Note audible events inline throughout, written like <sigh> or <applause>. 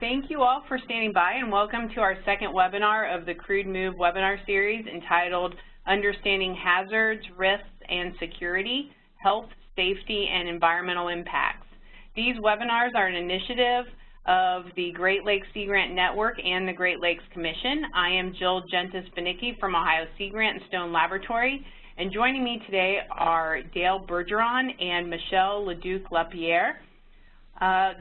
Thank you all for standing by and welcome to our second webinar of the Crude Move webinar series entitled Understanding Hazards, Risks, and Security, Health, Safety, and Environmental Impacts. These webinars are an initiative of the Great Lakes Sea Grant Network and the Great Lakes Commission. I am Jill Jentes-Banicki from Ohio Sea Grant and Stone Laboratory, and joining me today are Dale Bergeron and Michelle Leduc-Lapierre. Uh,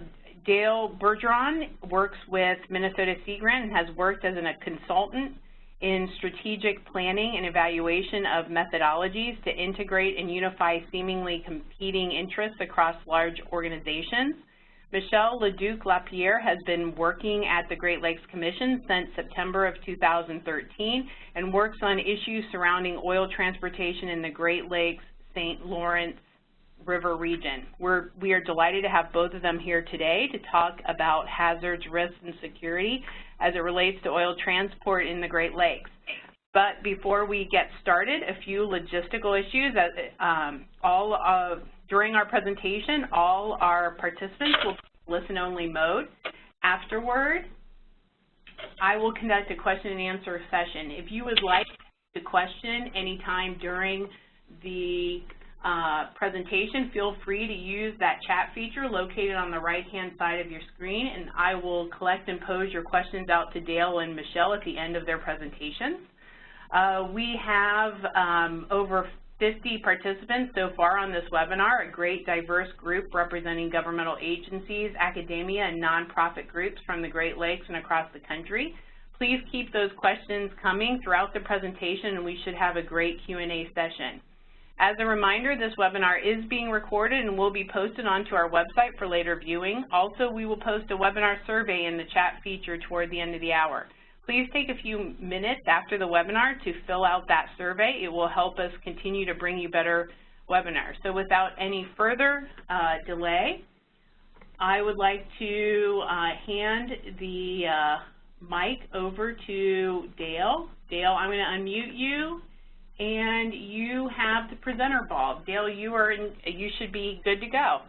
Dale Bergeron works with Minnesota Sea Grant and has worked as a consultant in strategic planning and evaluation of methodologies to integrate and unify seemingly competing interests across large organizations. Michelle Leduc-Lapierre has been working at the Great Lakes Commission since September of 2013 and works on issues surrounding oil transportation in the Great Lakes, St. Lawrence, River region. We're, we are delighted to have both of them here today to talk about hazards, risks, and security as it relates to oil transport in the Great Lakes. But before we get started, a few logistical issues. Um, all of, during our presentation, all our participants will listen-only mode. Afterward, I will conduct a question and answer session. If you would like to question anytime during the uh, presentation, feel free to use that chat feature located on the right-hand side of your screen, and I will collect and pose your questions out to Dale and Michelle at the end of their presentations. Uh, we have um, over 50 participants so far on this webinar, a great diverse group representing governmental agencies, academia, and nonprofit groups from the Great Lakes and across the country. Please keep those questions coming throughout the presentation, and we should have a great Q&A session. As a reminder, this webinar is being recorded and will be posted onto our website for later viewing. Also, we will post a webinar survey in the chat feature toward the end of the hour. Please take a few minutes after the webinar to fill out that survey. It will help us continue to bring you better webinars. So without any further uh, delay, I would like to uh, hand the uh, mic over to Dale. Dale, I'm going to unmute you and you have the presenter ball. Dale, you are in, you should be good to go.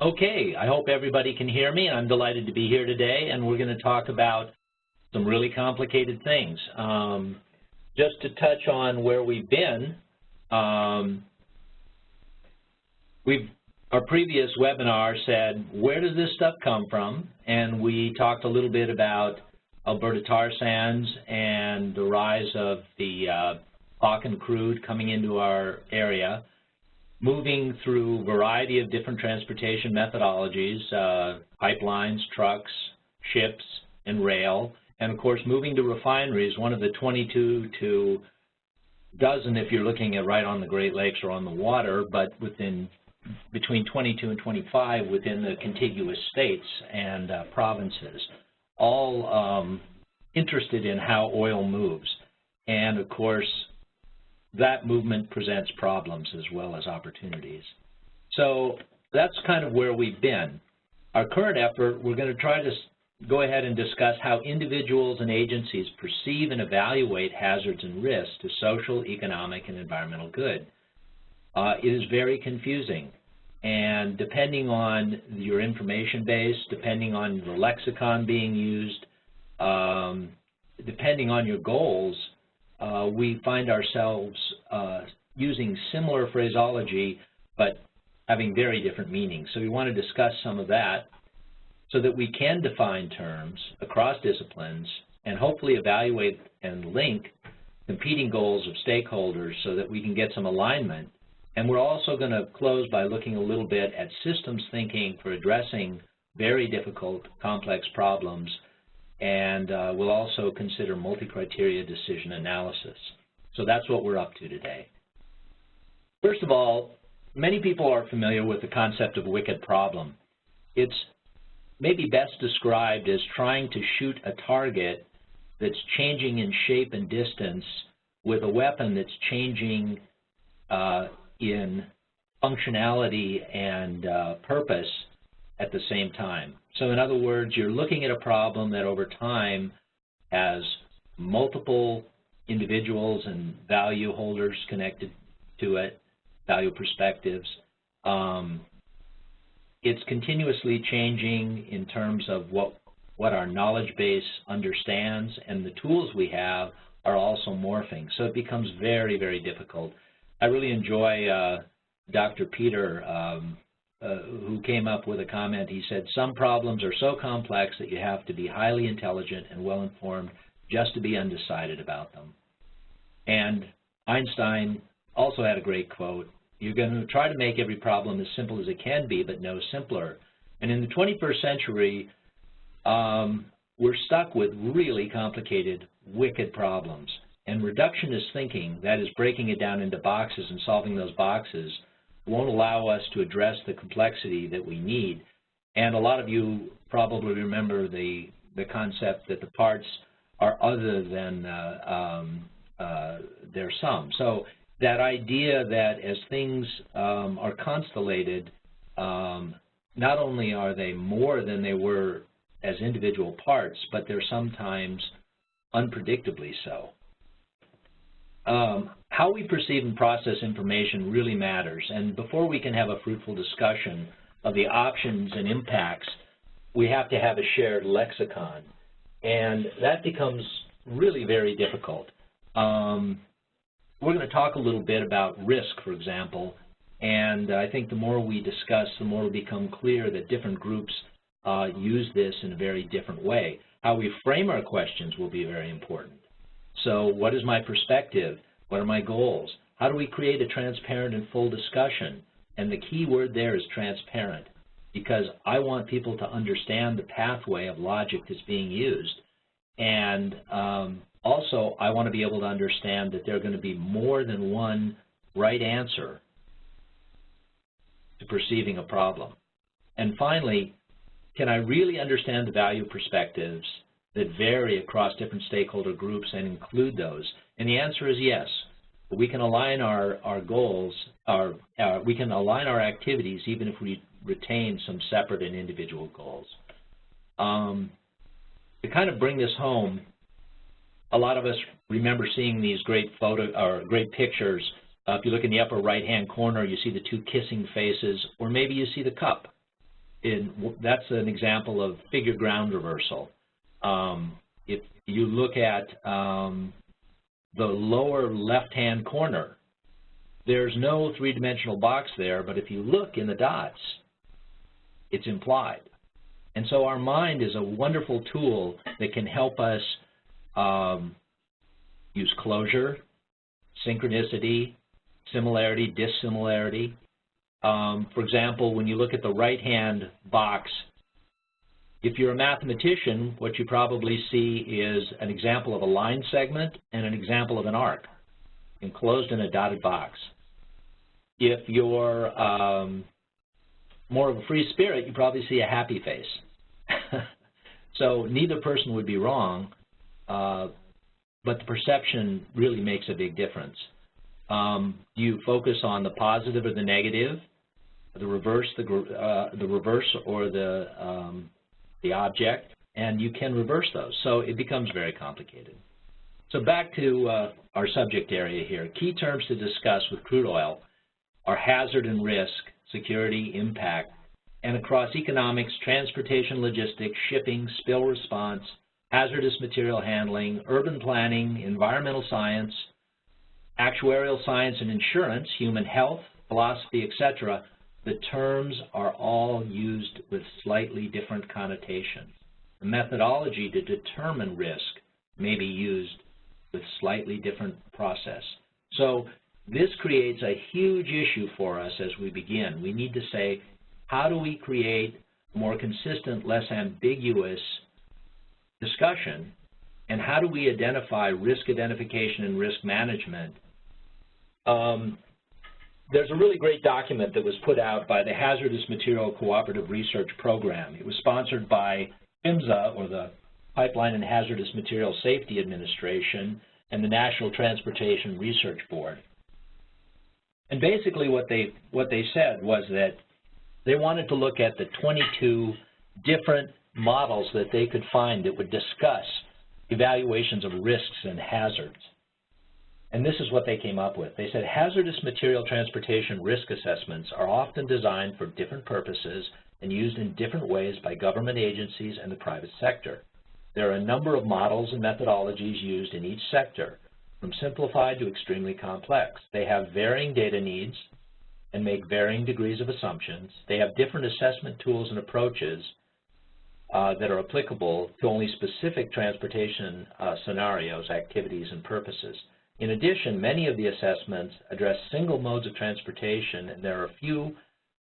Okay, I hope everybody can hear me. I'm delighted to be here today, and we're going to talk about some really complicated things. Um, just to touch on where we've been, um, we've our previous webinar said, where does this stuff come from? And we talked a little bit about Alberta tar sands and the rise of the uh, Bakken crude coming into our area, moving through a variety of different transportation methodologies, uh, pipelines, trucks, ships, and rail, and of course moving to refineries, one of the 22 to dozen if you're looking at right on the Great Lakes or on the water, but within between 22 and 25 within the contiguous states and uh, provinces, all um, interested in how oil moves. And of course, that movement presents problems as well as opportunities. So that's kind of where we've been. Our current effort, we're going to try to go ahead and discuss how individuals and agencies perceive and evaluate hazards and risks to social, economic, and environmental good. Uh, it is very confusing. And depending on your information base, depending on the lexicon being used, um, depending on your goals, uh, we find ourselves uh, using similar phraseology but having very different meanings. So we want to discuss some of that so that we can define terms across disciplines and hopefully evaluate and link competing goals of stakeholders so that we can get some alignment. And we're also going to close by looking a little bit at systems thinking for addressing very difficult, complex problems and uh, we'll also consider multi-criteria decision analysis. So that's what we're up to today. First of all, many people are familiar with the concept of wicked problem. It's maybe best described as trying to shoot a target that's changing in shape and distance with a weapon that's changing uh, in functionality and uh, purpose at the same time. So in other words, you're looking at a problem that over time has multiple individuals and value holders connected to it, value perspectives. Um, it's continuously changing in terms of what what our knowledge base understands, and the tools we have are also morphing. So it becomes very, very difficult. I really enjoy uh, Dr. Peter, um, uh, who came up with a comment. He said, some problems are so complex that you have to be highly intelligent and well-informed just to be undecided about them. And Einstein also had a great quote, you're going to try to make every problem as simple as it can be, but no simpler. And in the 21st century, um, we're stuck with really complicated, wicked problems. And reductionist thinking, that is breaking it down into boxes and solving those boxes, won't allow us to address the complexity that we need. And a lot of you probably remember the, the concept that the parts are other than uh, um, uh, their sum. So that idea that as things um, are constellated, um, not only are they more than they were as individual parts, but they're sometimes unpredictably so. Um, how we perceive and process information really matters, and before we can have a fruitful discussion of the options and impacts, we have to have a shared lexicon, and that becomes really very difficult. Um, we're going to talk a little bit about risk, for example, and I think the more we discuss, the more it will become clear that different groups uh, use this in a very different way. How we frame our questions will be very important. So what is my perspective? What are my goals? How do we create a transparent and full discussion? And the key word there is transparent because I want people to understand the pathway of logic that's being used. And um, also, I want to be able to understand that there are going to be more than one right answer to perceiving a problem. And finally, can I really understand the value perspectives that vary across different stakeholder groups and include those? And the answer is yes. We can align our, our goals, our, uh, we can align our activities even if we retain some separate and individual goals. Um, to kind of bring this home, a lot of us remember seeing these great photo or great pictures. Uh, if you look in the upper right-hand corner, you see the two kissing faces, or maybe you see the cup. In, that's an example of figure ground reversal. Um, if you look at um, the lower left-hand corner, there's no three-dimensional box there, but if you look in the dots, it's implied. And so our mind is a wonderful tool that can help us um, use closure, synchronicity, similarity, dissimilarity. Um, for example, when you look at the right-hand box, if you're a mathematician, what you probably see is an example of a line segment and an example of an arc enclosed in a dotted box. If you're um, more of a free spirit, you probably see a happy face. <laughs> so neither person would be wrong, uh, but the perception really makes a big difference. Um, you focus on the positive or the negative, the reverse, the, uh, the reverse or the, um, the object, and you can reverse those. So it becomes very complicated. So back to uh, our subject area here. Key terms to discuss with crude oil are hazard and risk, security, impact, and across economics, transportation, logistics, shipping, spill response, hazardous material handling, urban planning, environmental science, actuarial science and insurance, human health, philosophy, etc., the terms are all used with slightly different connotations. The methodology to determine risk may be used with slightly different process. So this creates a huge issue for us as we begin. We need to say, how do we create more consistent, less ambiguous discussion and how do we identify risk identification and risk management. Um, there's a really great document that was put out by the Hazardous Material Cooperative Research Program. It was sponsored by PHMSA, or the Pipeline and Hazardous Material Safety Administration, and the National Transportation Research Board. And basically what they, what they said was that they wanted to look at the 22 different models that they could find that would discuss evaluations of risks and hazards. And this is what they came up with. They said hazardous material transportation risk assessments are often designed for different purposes and used in different ways by government agencies and the private sector. There are a number of models and methodologies used in each sector, from simplified to extremely complex. They have varying data needs and make varying degrees of assumptions. They have different assessment tools and approaches uh, that are applicable to only specific transportation uh, scenarios, activities, and purposes. In addition, many of the assessments address single modes of transportation, and there are few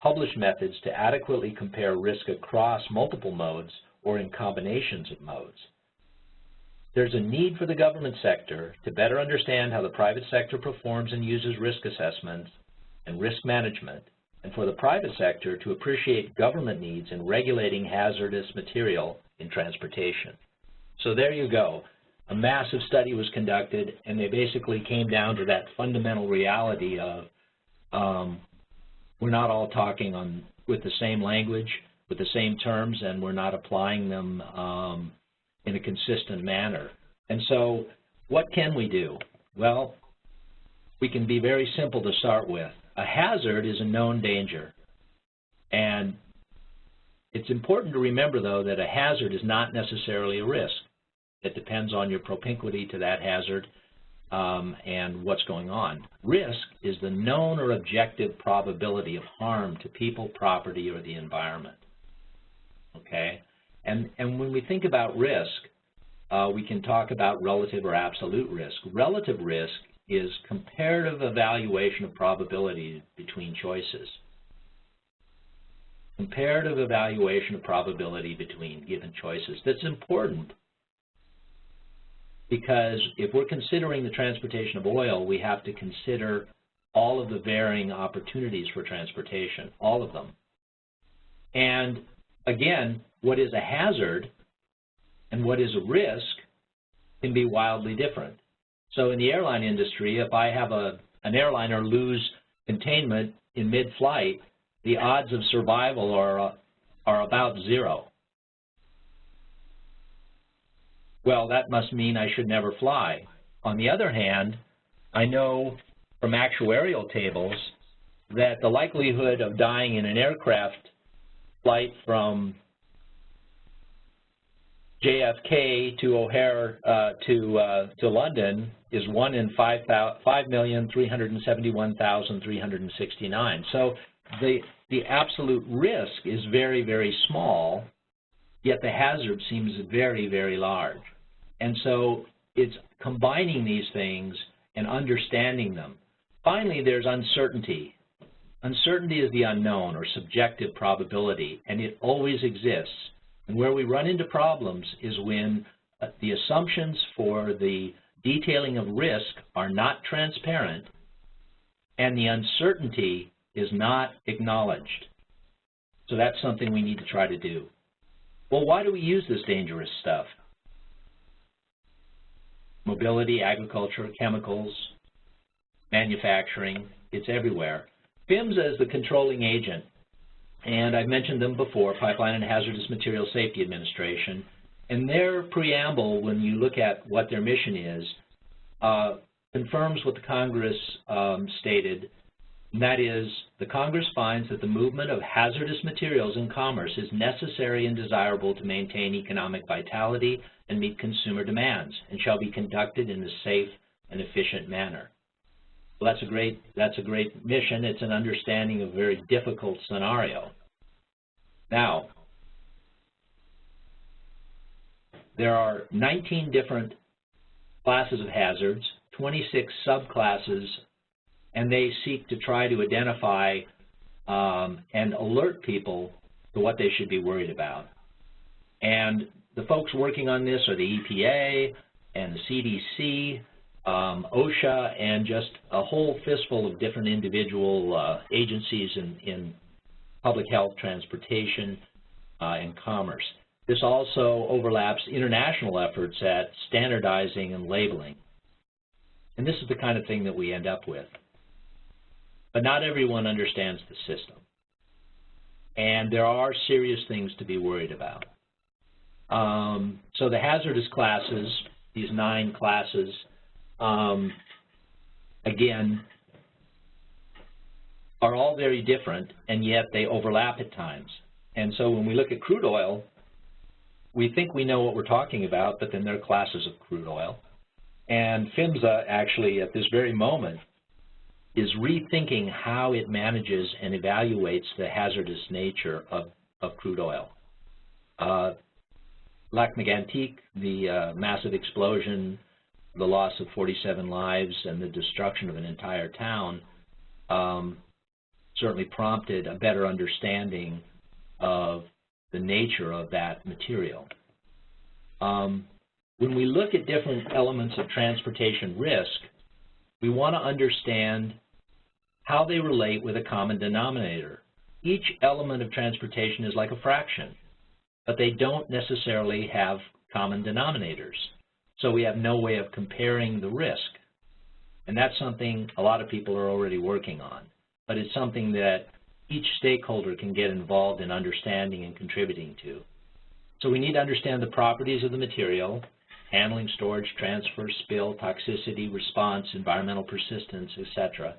published methods to adequately compare risk across multiple modes or in combinations of modes. There's a need for the government sector to better understand how the private sector performs and uses risk assessments and risk management, and for the private sector to appreciate government needs in regulating hazardous material in transportation. So there you go. A massive study was conducted, and they basically came down to that fundamental reality of um, we're not all talking on with the same language, with the same terms, and we're not applying them um, in a consistent manner. And so what can we do? Well, we can be very simple to start with. A hazard is a known danger. And it's important to remember, though, that a hazard is not necessarily a risk. It depends on your propinquity to that hazard um, and what's going on. Risk is the known or objective probability of harm to people, property, or the environment. Okay? And, and when we think about risk, uh, we can talk about relative or absolute risk. Relative risk is comparative evaluation of probability between choices. Comparative evaluation of probability between given choices. That's important because if we're considering the transportation of oil, we have to consider all of the varying opportunities for transportation, all of them. And again, what is a hazard and what is a risk can be wildly different. So in the airline industry, if I have a, an airliner lose containment in mid-flight, the odds of survival are, are about zero. Well, that must mean I should never fly. On the other hand, I know from actuarial tables that the likelihood of dying in an aircraft flight from JFK to O'Hare uh, to uh, to London is one in five five million three hundred and seventy one thousand three hundred and sixty nine. So the the absolute risk is very very small, yet the hazard seems very very large. And so it's combining these things and understanding them. Finally, there's uncertainty. Uncertainty is the unknown or subjective probability, and it always exists. And where we run into problems is when uh, the assumptions for the detailing of risk are not transparent and the uncertainty is not acknowledged. So that's something we need to try to do. Well, why do we use this dangerous stuff? Mobility, agriculture, chemicals, manufacturing, it's everywhere. PHMSA as the controlling agent and I've mentioned them before, Pipeline and Hazardous Materials Safety Administration. And their preamble, when you look at what their mission is, uh, confirms what the Congress um, stated, and that is, the Congress finds that the movement of hazardous materials in commerce is necessary and desirable to maintain economic vitality and meet consumer demands, and shall be conducted in a safe and efficient manner. Well, that's a great that's a great mission. It's an understanding of a very difficult scenario. Now, there are 19 different classes of hazards, 26 subclasses, and they seek to try to identify um, and alert people to what they should be worried about. And the folks working on this are the EPA and the CDC, um, OSHA, and just a whole fistful of different individual uh, agencies in, in public health, transportation, uh, and commerce. This also overlaps international efforts at standardizing and labeling. And this is the kind of thing that we end up with. But not everyone understands the system. And there are serious things to be worried about. Um, so the hazardous classes, these nine classes, um, again, are all very different, and yet they overlap at times. And so when we look at crude oil, we think we know what we're talking about, but then there are classes of crude oil. And PHMSA actually, at this very moment, is rethinking how it manages and evaluates the hazardous nature of, of crude oil. Uh, Lac Mégantic, the uh, massive explosion, the loss of 47 lives, and the destruction of an entire town um, certainly prompted a better understanding of the nature of that material. Um, when we look at different elements of transportation risk, we want to understand how they relate with a common denominator. Each element of transportation is like a fraction, but they don't necessarily have common denominators. So we have no way of comparing the risk. And that's something a lot of people are already working on but it's something that each stakeholder can get involved in understanding and contributing to. So we need to understand the properties of the material, handling, storage, transfer, spill, toxicity, response, environmental persistence, etc.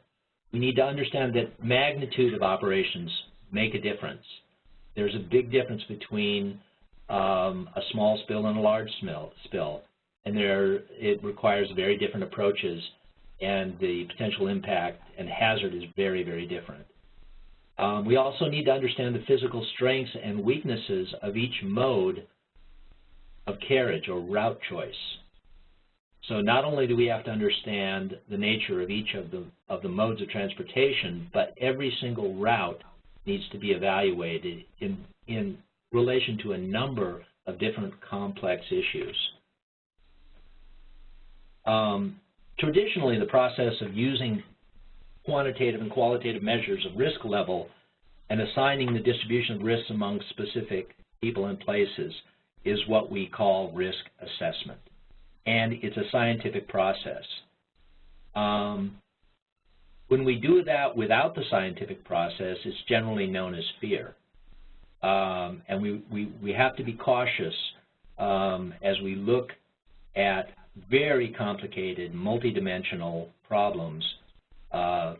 We need to understand that magnitude of operations make a difference. There's a big difference between um, a small spill and a large spill, and there it requires very different approaches and the potential impact and hazard is very, very different. Um, we also need to understand the physical strengths and weaknesses of each mode of carriage or route choice. So not only do we have to understand the nature of each of the, of the modes of transportation, but every single route needs to be evaluated in, in relation to a number of different complex issues. Um, Traditionally, the process of using quantitative and qualitative measures of risk level and assigning the distribution of risks among specific people and places is what we call risk assessment. And it's a scientific process. Um, when we do that without the scientific process, it's generally known as fear. Um, and we, we, we have to be cautious um, as we look at very complicated, multidimensional problems, uh,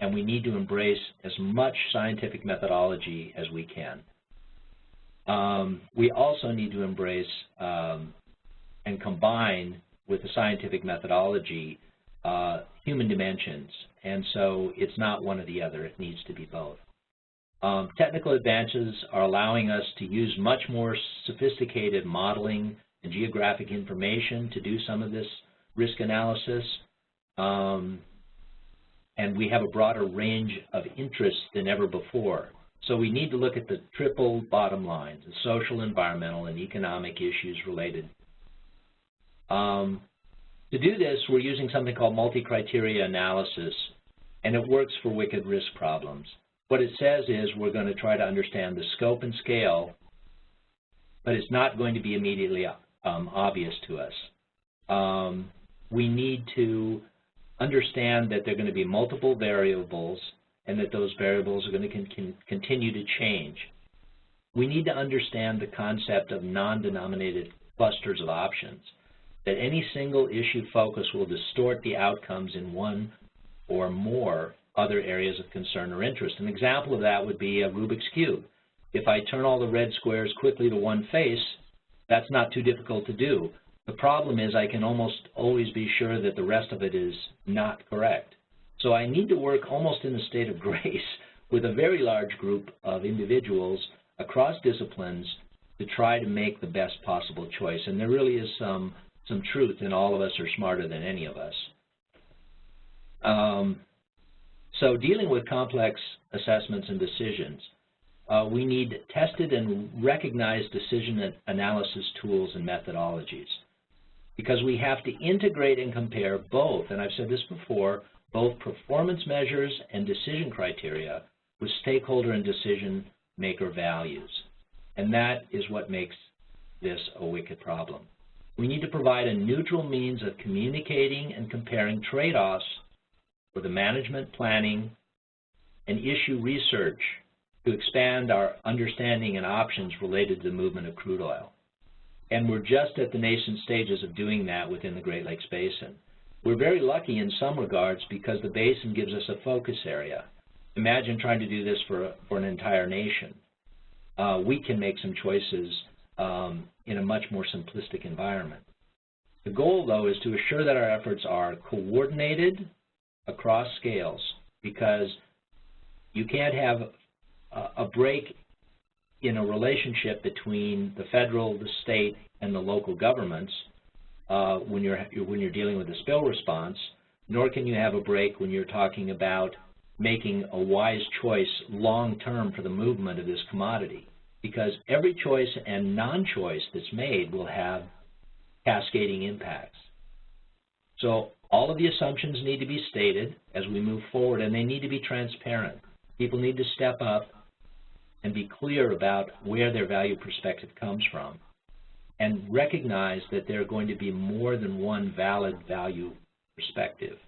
and we need to embrace as much scientific methodology as we can. Um, we also need to embrace um, and combine with the scientific methodology uh, human dimensions, and so it's not one or the other, it needs to be both. Um, technical advances are allowing us to use much more sophisticated modeling and geographic information to do some of this risk analysis. Um, and we have a broader range of interests than ever before. So we need to look at the triple bottom lines, the social, environmental, and economic issues related. Um, to do this, we're using something called multi-criteria analysis, and it works for wicked risk problems. What it says is we're going to try to understand the scope and scale, but it's not going to be immediately um, obvious to us. Um, we need to understand that there are going to be multiple variables and that those variables are going to con continue to change. We need to understand the concept of non-denominated clusters of options, that any single issue focus will distort the outcomes in one or more other areas of concern or interest. An example of that would be a Rubik's Cube. If I turn all the red squares quickly to one face, that's not too difficult to do. The problem is I can almost always be sure that the rest of it is not correct. So I need to work almost in a state of <laughs> grace with a very large group of individuals across disciplines to try to make the best possible choice. And there really is some, some truth in all of us are smarter than any of us. Um, so dealing with complex assessments and decisions, uh, we need tested and recognized decision analysis tools and methodologies because we have to integrate and compare both, and I've said this before, both performance measures and decision criteria with stakeholder and decision maker values. And that is what makes this a wicked problem. We need to provide a neutral means of communicating and comparing trade-offs for the management planning and issue research to expand our understanding and options related to the movement of crude oil. And we're just at the nascent stages of doing that within the Great Lakes Basin. We're very lucky in some regards because the basin gives us a focus area. Imagine trying to do this for, for an entire nation. uh, we can make some choices um, in a much more simplistic environment. The goal, though, is to assure that our efforts are coordinated across scales because you can't have a, break in a relationship between the federal, the state, and the local governments uh, when you're when you're dealing with a spill response, nor can you have a break when you're talking about making a wise choice long term for the movement of this commodity. Because every choice and non-choice that's made will have cascading impacts. So all of the assumptions need to be stated as we move forward, and they need to be transparent. People need to step up and be clear about where their value perspective comes from and recognize that there are going to be more than one valid value perspective.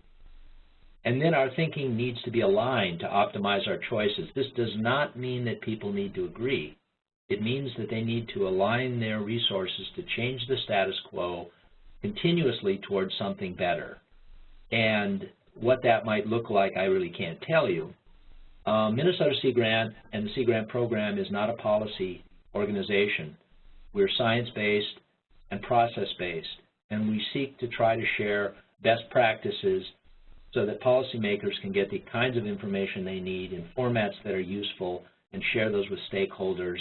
And then our thinking needs to be aligned to optimize our choices. This does not mean that people need to agree. It means that they need to align their resources to change the status quo continuously towards something better. And what that might look like, I really can't tell you. Uh, Minnesota Sea Grant and the Sea Grant program is not a policy organization. We're science-based and process-based, and we seek to try to share best practices so that policymakers can get the kinds of information they need in formats that are useful and share those with stakeholders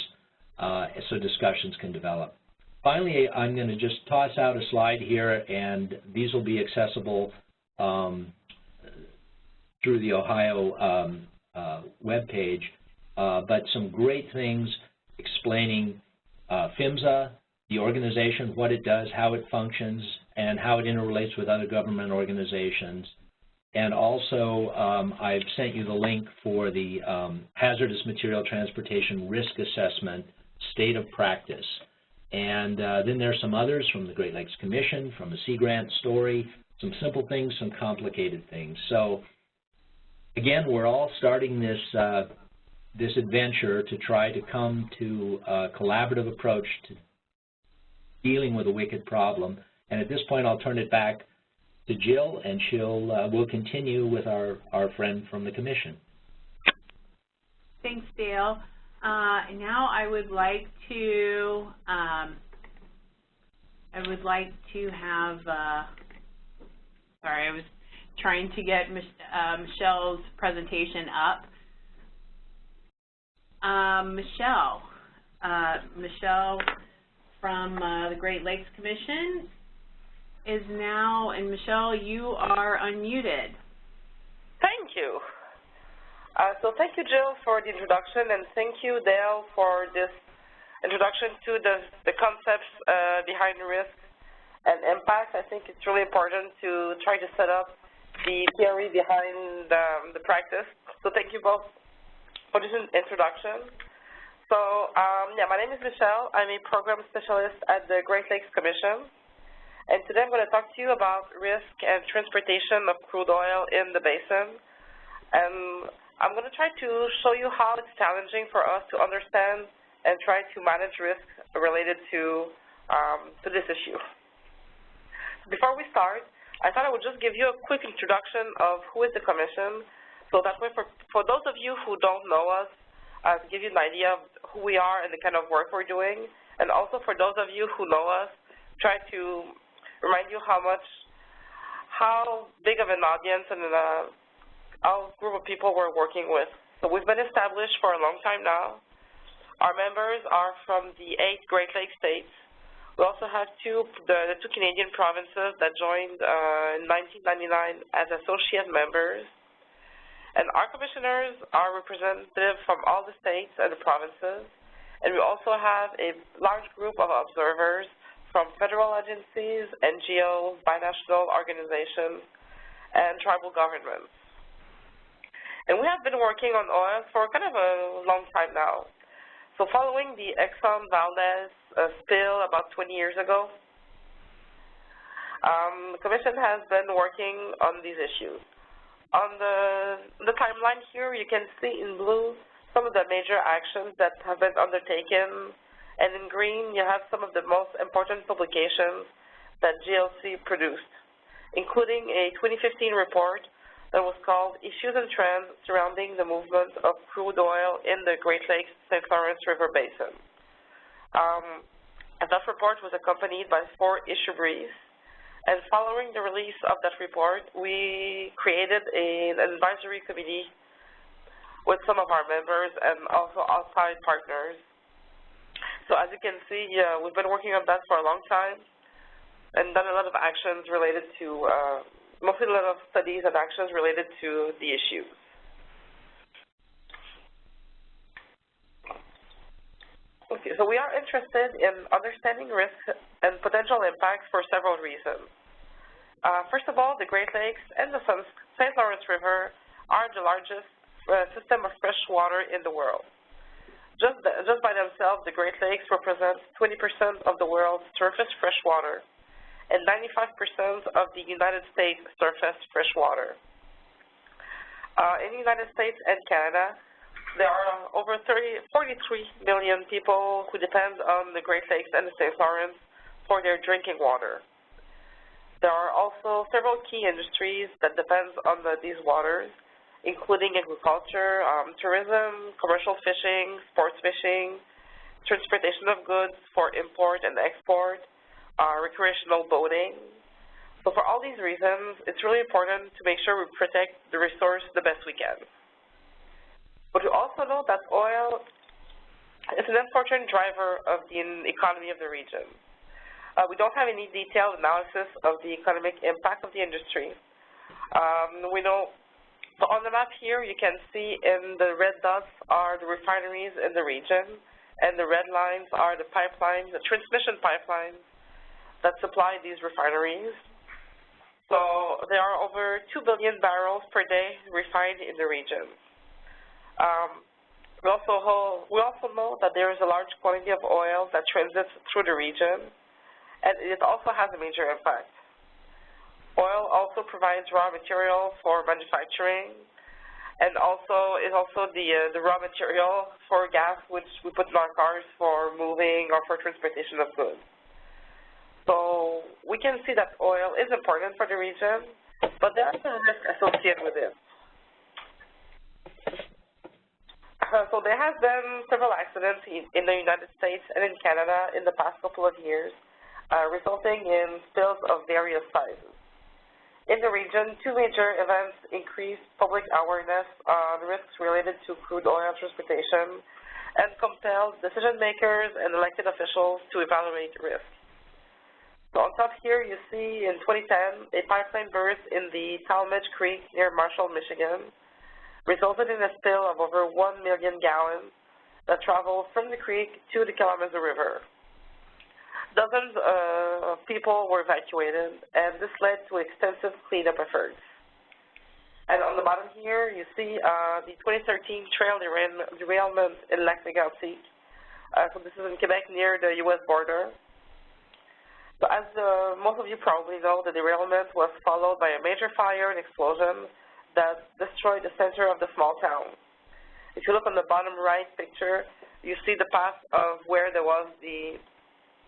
uh, so discussions can develop. Finally, I'm going to just toss out a slide here, and these will be accessible um, through the Ohio um, uh, webpage, uh, but some great things explaining uh, PHMSA, the organization, what it does, how it functions, and how it interrelates with other government organizations. And also, um, I've sent you the link for the um, Hazardous Material Transportation Risk Assessment State of Practice. And uh, then there's some others from the Great Lakes Commission, from the Sea Grant story, some simple things, some complicated things. So again, we're all starting this uh, this adventure to try to come to a collaborative approach to dealing with a wicked problem. And at this point, I'll turn it back to Jill, and she'll uh, will continue with our, our friend from the Commission. Thanks, Dale. Uh, now I would like to um, I would like to have uh, sorry I was trying to get Mich uh, Michelle's presentation up. Um, Michelle, uh, Michelle from uh, the Great Lakes Commission is now, and Michelle, you are unmuted. Thank you. Uh, so thank you, Jill, for the introduction, and thank you, Dale, for this introduction to the, the concepts uh, behind risk and impact. I think it's really important to try to set up the theory behind um, the practice. So thank you both for this introduction. So um, yeah, my name is Michelle. I'm a program specialist at the Great Lakes Commission. And today I'm going to talk to you about risk and transportation of crude oil in the basin. And I'm going to try to show you how it's challenging for us to understand and try to manage risk related to, um, to this issue. Before we start, I thought I would just give you a quick introduction of who is the Commission, so that way for, for those of you who don't know us, uh, give you an idea of who we are and the kind of work we're doing, and also for those of you who know us, try to remind you how much, how big of an audience and a, a group of people we're working with. So we've been established for a long time now. Our members are from the eight Great Lakes states. We also have two, the, the two Canadian provinces that joined uh, in 1999 as associate members. And our commissioners are representative from all the states and the provinces. And we also have a large group of observers from federal agencies, NGOs, binational organizations, and tribal governments. And we have been working on oil for kind of a long time now. So following the Exxon Valdez uh, spill about 20 years ago, um, the Commission has been working on these issues. On the, the timeline here, you can see in blue some of the major actions that have been undertaken and in green, you have some of the most important publications that GLC produced, including a 2015 report that was called Issues and Trends Surrounding the Movement of Crude Oil in the Great Lakes St. Lawrence River Basin. Um, and that report was accompanied by four issue briefs. And following the release of that report, we created an advisory committee with some of our members and also outside partners. So as you can see, we've been working on that for a long time and done a lot of actions related to, uh, lot of studies and actions related to the issues. Okay, so we are interested in understanding risks and potential impacts for several reasons. Uh, first of all, the Great Lakes and the St. Lawrence River are the largest uh, system of fresh water in the world. Just, just by themselves, the Great Lakes represent 20% of the world's surface fresh water and 95% of the United States surface freshwater. Uh, in the United States and Canada, there are over 30, 43 million people who depend on the Great Lakes and the St. Lawrence for their drinking water. There are also several key industries that depend on the, these waters, including agriculture, um, tourism, commercial fishing, sports fishing, transportation of goods for import and export, uh, recreational boating. So for all these reasons, it's really important to make sure we protect the resource the best we can. But we also know that oil is an important driver of the economy of the region. Uh, we don't have any detailed analysis of the economic impact of the industry. Um, we know, so on the map here, you can see in the red dots are the refineries in the region, and the red lines are the pipelines, the transmission pipelines that supply these refineries. So there are over 2 billion barrels per day refined in the region. Um, we also hold, we also know that there is a large quantity of oil that transits through the region, and it also has a major impact. Oil also provides raw material for manufacturing, and also is also the uh, the raw material for gas, which we put in our cars for moving or for transportation of goods. So we can see that oil is important for the region, but there are some risks associated with it. Uh, so there have been several accidents in, in, the United States and in Canada in the past couple of years, uh, resulting in spills of various sizes. In the region, two major events increased public awareness on risks related to crude oil transportation and compelled decision makers and elected officials to evaluate risks. So on top here, you see in 2010, a pipeline burst in the Talmadge Creek near Marshall, Michigan, resulted in a spill of over 1 million gallons that traveled from the creek to the Kalamazoo River. Dozens of people were evacuated, and this led to extensive cleanup efforts. And on the bottom here, you see uh, the 2013 trail derailment in Lac Mégantic. Uh, so this is in Quebec near the U.S. border. So as uh, most of you probably know, the derailment was followed by a major fire and explosion that destroyed the center of the small town. If you look on the bottom right picture, you see the path of where there was the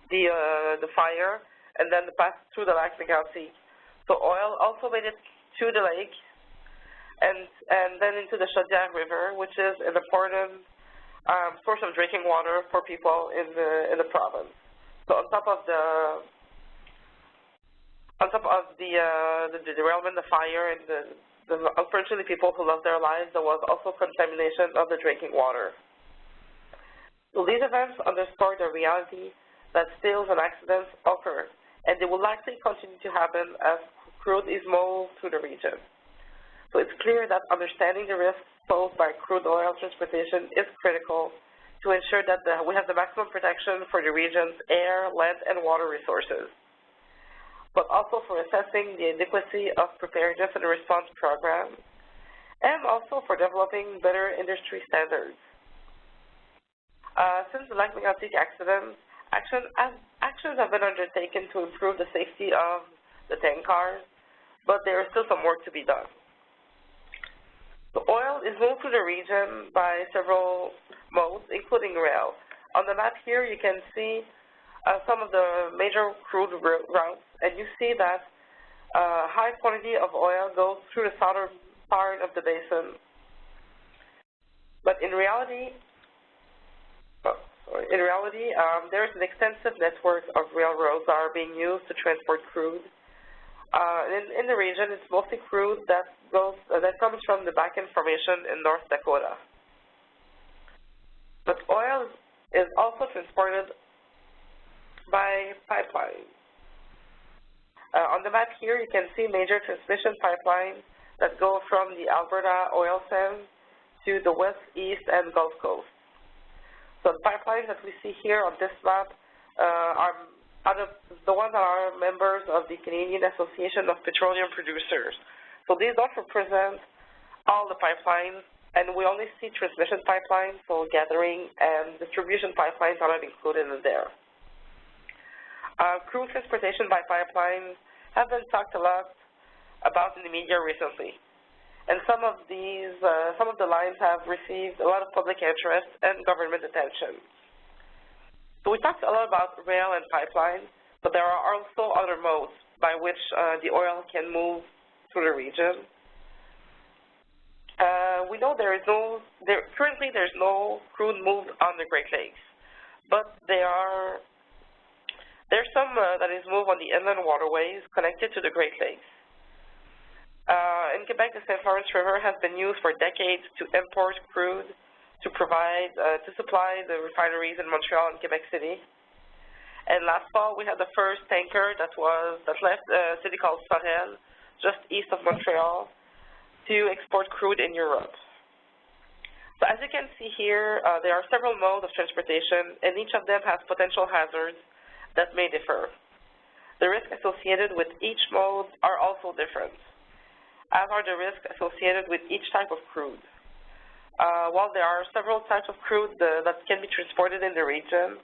the uh, the fire, and then the path through the lake Lac Mégantic. So oil also made it to the lake, and and then into the Chaudière River, which is an important um, source of drinking water for people in the in the province. So on top of the on top of the uh, the, derailment, the fire, and the the, unfortunately, people who lost their lives, there was also contamination of the drinking water. So these events underscore the reality that spills and accidents occur, and they will likely continue to happen as crude is moved through the region. So it's clear that understanding the risks posed by crude oil transportation is critical to ensure that the, we have the maximum protection for the region's air, land, and water resources but also for assessing the adequacy of preparedness and response programs, and also for developing better industry standards. Uh, since the Lac Mégantic accident, action, actions have been undertaken to improve the safety of the tank cars, but there is still some work to be done. The oil is moved to the region by several modes, including rail. On the map here, you can see some of the major crude routes, and you see that uh, high quantity of oil goes through the southern part of the basin. But in reality, oh, in reality, um, there's an extensive network of railroads that are being used to transport crude. Uh, in, in the region, it's mostly crude that goes uh, that comes from the Bakken Formation in North Dakota. But oil is also transported by pipeline. Uh, on the map here, you can see major transmission pipelines that go from the Alberta oil sands to the west, east, and Gulf Coast. So the pipelines that we see here on this map uh, are the ones that are members of the Canadian Association of Petroleum Producers. So these don't represent all the pipelines, and we only see transmission pipelines, so gathering and distribution pipelines are not included in there. Uh, crude transportation by pipelines have been talked a lot about in the media recently. And some of these, uh, some of the lines have received a lot of public interest and government attention. So we talked a lot about rail and pipeline, but there are also other modes by which uh, the oil can move through the region. Uh, we know there is no, there, currently there's no crude moved on the Great Lakes, but there are there's some uh, that is moved on the inland waterways connected to the Great Lakes. Uh, in Quebec, the St. Lawrence River has been used for decades to import crude to provide, uh, to supply the refineries in Montreal and Quebec City. And last fall, we had the first tanker that was that left a city called Sorel, just east of Montreal, to export crude in Europe. So as you can see here, uh, there are several modes of transportation, and each of them has potential hazards that may differ. The risks associated with each mode are also different, as are the risks associated with each type of crude. Uh, while there are several types of crude uh, that can be transported in the region,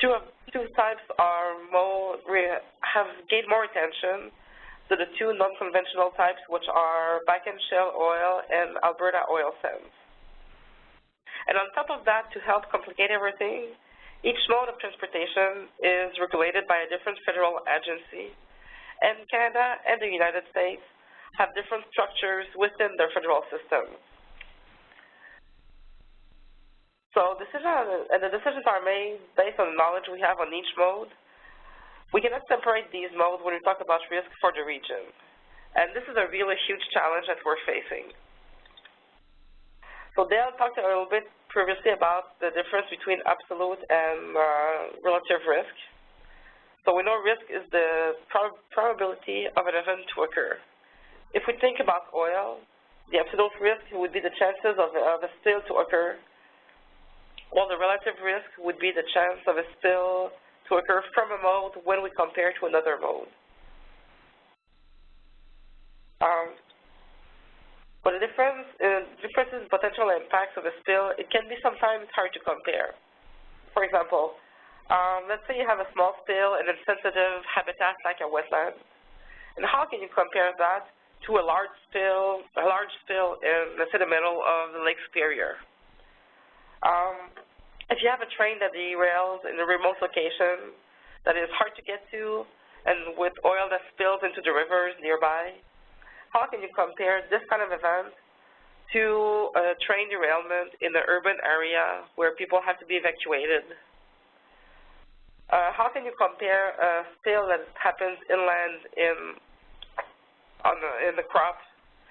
two, of, two types are more, have gained more attention, so the two non-conventional types, which are Bakken shale oil and Alberta oil sands. And on top of that, to help complicate everything, each mode of transportation is regulated by a different federal agency, and Canada and the United States have different structures within their federal systems. So decisions, and the decisions are made based on the knowledge we have on each mode. We cannot separate these modes when we talk about risk for the region. And this is a really huge challenge that we're facing. So Dale talked a little bit previously about the difference between absolute and uh, relative risk. So we know risk is the prob probability of an event to occur. If we think about oil, the absolute risk would be the chances of, of a spill to occur, while the relative risk would be the chance of a spill to occur from a mode when we compare to another mode. Um, but the difference, uh, differences in potential impacts of a spill, it can be sometimes hard to compare. For example, um, let's say you have a small spill in a sensitive habitat like a wetland. And how can you compare that to a large spill, a large spill in, let's say, the middle of the Lake Superior? Um, if you have a train that derails in a remote location that is hard to get to, and with oil that spills into the rivers nearby, how can you compare this kind of event to a train derailment in the urban area where people have to be evacuated? Uh, how can you compare a spill that happens inland in on the, in the crop?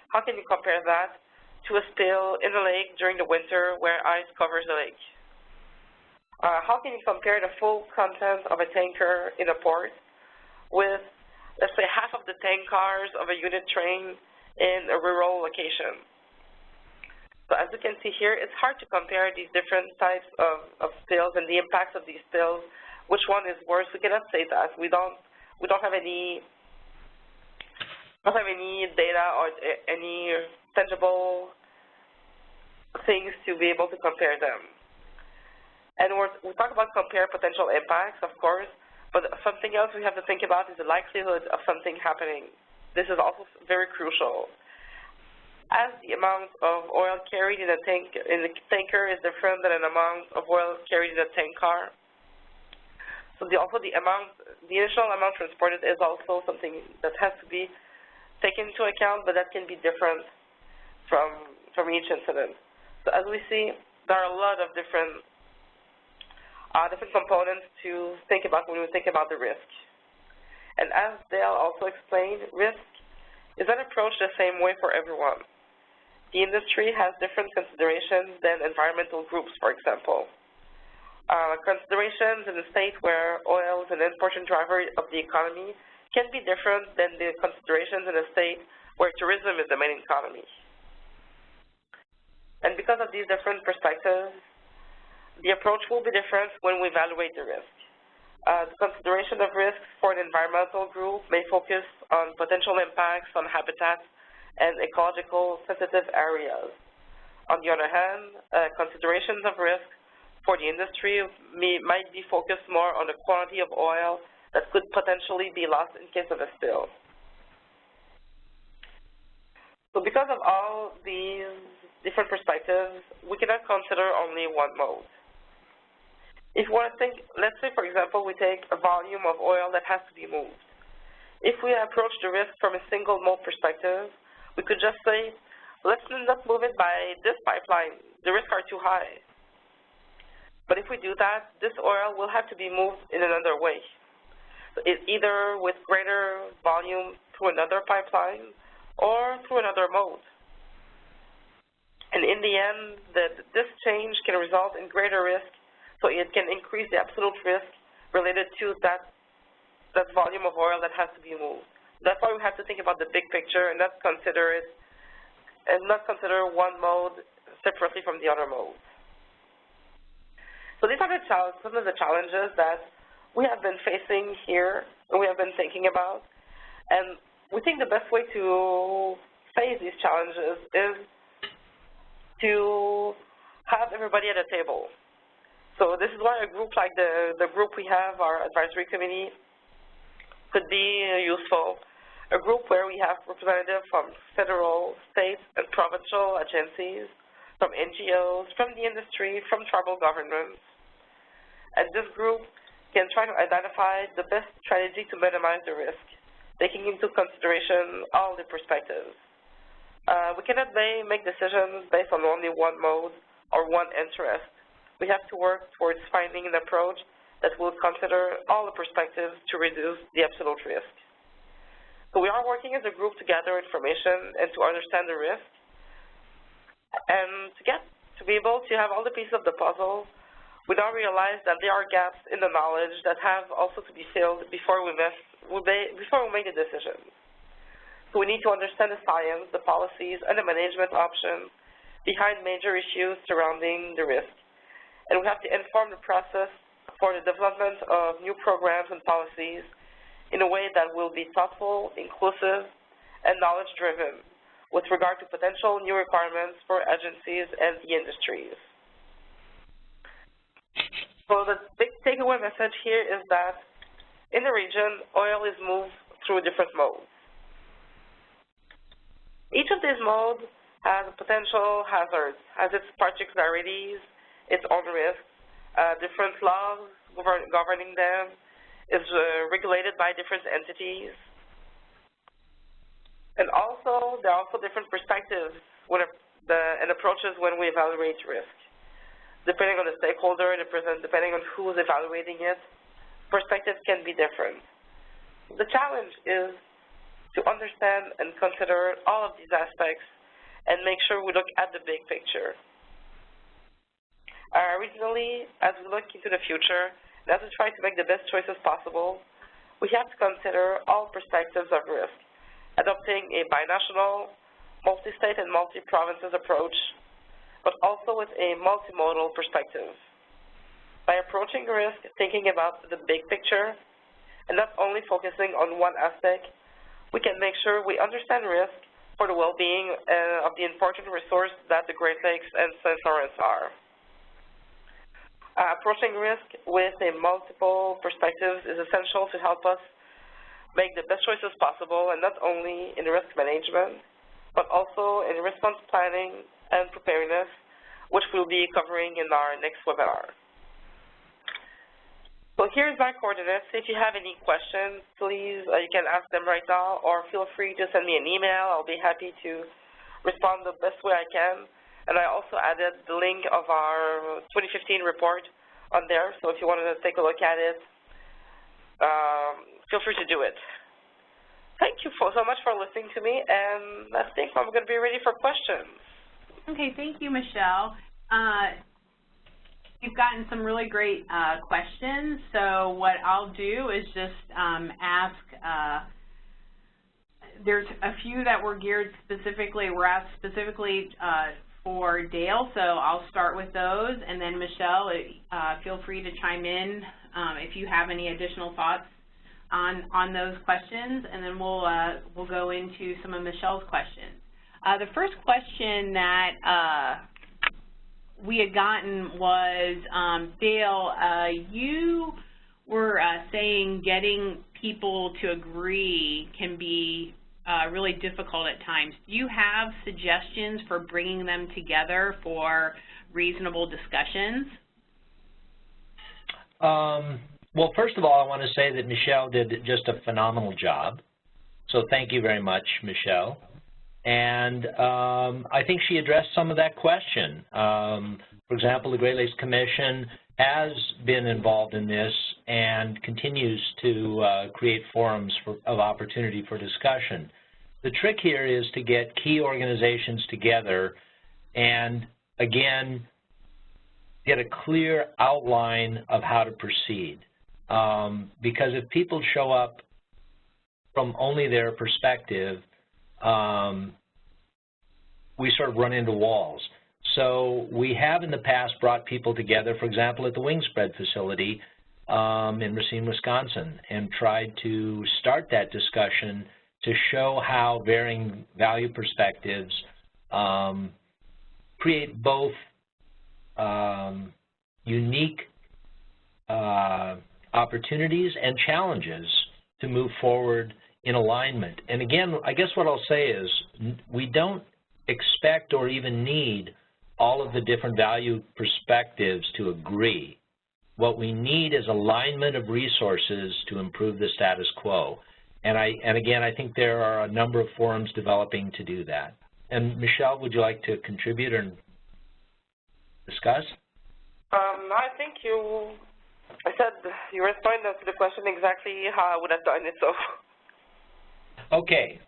How can you compare that to a spill in the lake during the winter where ice covers the lake? Uh, how can you compare the full content of a tanker in a port with let's say, half of the tank cars of a unit train in a rural location. So as you can see here, it's hard to compare these different types of, of spills and the impacts of these spills. Which one is worse? We cannot say that. We don't we don't have any don't have any data or eh, any tangible things to be able to compare them. And we talk about compare potential impacts, of course, but something else we have to think about is the likelihood of something happening. This is also very crucial. As the amount of oil carried in a tank in the tanker is different than an amount of oil carried in a tank car. So the, also the amount, the initial amount transported is also something that has to be taken into account, but that can be different from, from each incident. So as we see, there are a lot of different, uh, different components to think about when we think about the risk. And as Dale also explained, risk is not approached the same way for everyone. The industry has different considerations than environmental groups, for example. Uh, considerations in a state where oil is an important driver of the economy can be different than the considerations in a state where tourism is the main economy. And because of these different perspectives, the approach will be different when we evaluate the risk. Uh, the consideration of risks for an environmental group may focus on potential impacts on habitats and ecological sensitive areas. On the other hand, uh, considerations of risk for the industry may, might be focused more on the quantity of oil that could potentially be lost in case of a spill. So because of all these different perspectives, we cannot consider only one mode. If we want to think, let's say, for example, we take a volume of oil that has to be moved. If we approach the risk from a single mode perspective, we could just say, let's not move it by this pipeline. The risks are too high. But if we do that, this oil will have to be moved in another way, either with greater volume through another pipeline or through another mode. And in the end, the, this change can result in greater risk, so it can increase the absolute risk related to that, that volume of oil that has to be moved. That's why we have to think about the big picture and not consider it, and not consider one mode separately from the other mode. So these are the some of the challenges that we have been facing here and we have been thinking about. And we think the best way to face these challenges is to have everybody at a table. So this is why a group like the, the group we have, our advisory committee, could be useful. A group where we have representatives from federal, state, and provincial agencies, from NGOs, from the industry, from tribal governments. And this group can try to identify the best strategy to minimize the risk, taking into consideration all the perspectives. Uh, we cannot make decisions based on only one mode or one interest. We have to work towards finding an approach that will consider all the perspectives to reduce the absolute risk. So we are working as a group to gather information and to understand the risk. And to get to be able to have all the pieces of the puzzle, we now realize that there are gaps in the knowledge that have also to be filled before we, before we make a decision. So we need to understand the science, the policies, and the management options behind major issues surrounding the risk. And we have to inform the process for the development of new programs and policies in a way that will be thoughtful, inclusive, and knowledge-driven with regard to potential new requirements for agencies and the industries. So the big takeaway message here is that in the region, oil is moved through different modes. Each of these modes has potential hazards, has its particularities, its risks, uh, different laws govern governing them, is uh, regulated by different entities. And also, there are also different perspectives when the, and approaches when we evaluate risk. Depending on the stakeholder, depending on who is evaluating it, perspectives can be different. The challenge is to understand and consider all of these aspects and make sure we look at the big picture. Uh, originally, as we look into the future, and as we try to make the best choices possible, we have to consider all perspectives of risk, adopting a binational, multi-state and multi-provinces approach, but also with a multimodal perspective. By approaching risk, thinking about the big picture, and not only focusing on one aspect, we can make sure we understand risk for the well-being uh, of the important resource that the Great Lakes and St. Lawrence are. Approaching risk with a multiple perspectives is essential to help us make the best choices possible, and not only in risk management, but also in response planning and preparedness, which we'll be covering in our next webinar. So here's my coordinates. If you have any questions, please, uh, you can ask them right now, or feel free to send me an email. I'll be happy to respond the best way I can. And I also added the link of our 2015 report on there, so if you wanted to take a look at it, um, feel free to do it. Thank you for, so much for listening to me, and I think I'm going to be ready for questions. Okay, thank you, Michelle. Uh, We've gotten some really great uh, questions, so what I'll do is just um, ask, uh, there's a few that were geared specifically, were asked specifically uh, for Dale, so I'll start with those, and then Michelle, uh, feel free to chime in um, if you have any additional thoughts on on those questions, and then we'll uh, we'll go into some of Michelle's questions. Uh, the first question that uh, we had gotten was, um, Dale, uh, you were uh, saying getting people to agree can be uh, really difficult at times. Do you have suggestions for bringing them together for reasonable discussions? Um, well, first of all, I want to say that Michelle did just a phenomenal job. So thank you very much, Michelle. And um, I think she addressed some of that question. Um, for example, the Great Lakes Commission has been involved in this and continues to uh, create forums for, of opportunity for discussion. The trick here is to get key organizations together and, again, get a clear outline of how to proceed. Um, because if people show up from only their perspective, um, we sort of run into walls. So we have in the past brought people together, for example, at the Wingspread facility um, in Racine, Wisconsin, and tried to start that discussion to show how varying value perspectives um, create both um, unique uh, opportunities and challenges to move forward in alignment. And again, I guess what I'll say is we don't expect or even need all of the different value perspectives to agree. What we need is alignment of resources to improve the status quo. And, I, and again, I think there are a number of forums developing to do that. And Michelle, would you like to contribute and discuss? Um, I think you, I said you responded to the question exactly how I would have done it, so. Okay,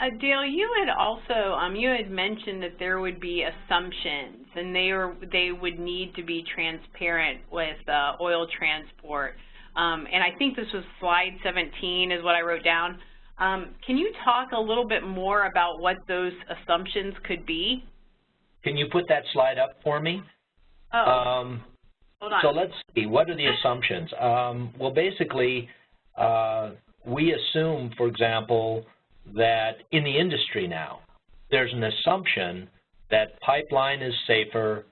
uh, Dale, you had also um, you had mentioned that there would be assumptions, and they are they would need to be transparent with uh, oil transport. Um, and I think this was slide 17 is what I wrote down. Um, can you talk a little bit more about what those assumptions could be? Can you put that slide up for me? Oh, um, hold on. So let's see, what are the assumptions? Um, well, basically, uh, we assume, for example, that in the industry now, there's an assumption that pipeline is safer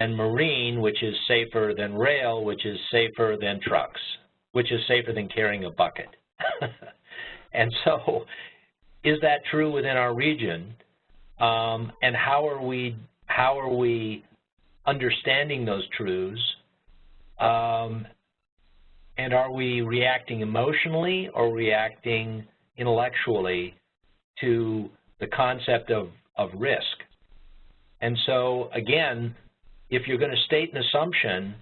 and marine, which is safer than rail, which is safer than trucks, which is safer than carrying a bucket. <laughs> and so is that true within our region? Um, and how are we how are we understanding those truths? Um, and are we reacting emotionally or reacting intellectually to the concept of, of risk. And so, again, if you're going to state an assumption